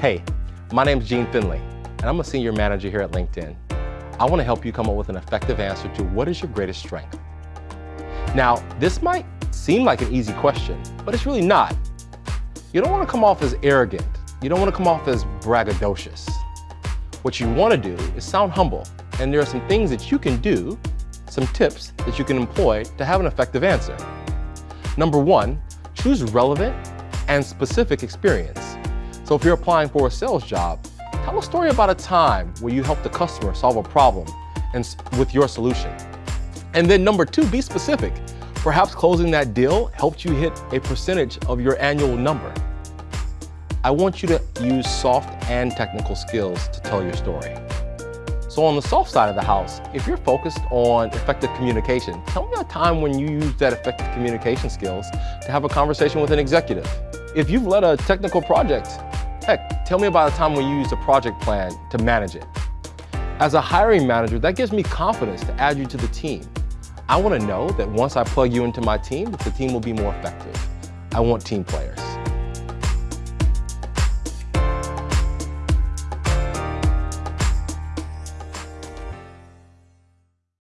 Hey, my name is Gene Finley, and I'm a senior manager here at LinkedIn. I want to help you come up with an effective answer to what is your greatest strength. Now, this might seem like an easy question, but it's really not. You don't want to come off as arrogant. You don't want to come off as braggadocious. What you want to do is sound humble, and there are some things that you can do, some tips that you can employ to have an effective answer. Number one, choose relevant and specific experience. So if you're applying for a sales job, tell a story about a time where you helped the customer solve a problem and with your solution. And then number two, be specific. Perhaps closing that deal helped you hit a percentage of your annual number. I want you to use soft and technical skills to tell your story. So on the soft side of the house, if you're focused on effective communication, tell me a time when you used that effective communication skills to have a conversation with an executive. If you've led a technical project, tell me about a time when you used a project plan to manage it. As a hiring manager, that gives me confidence to add you to the team. I want to know that once I plug you into my team, the team will be more effective. I want team players.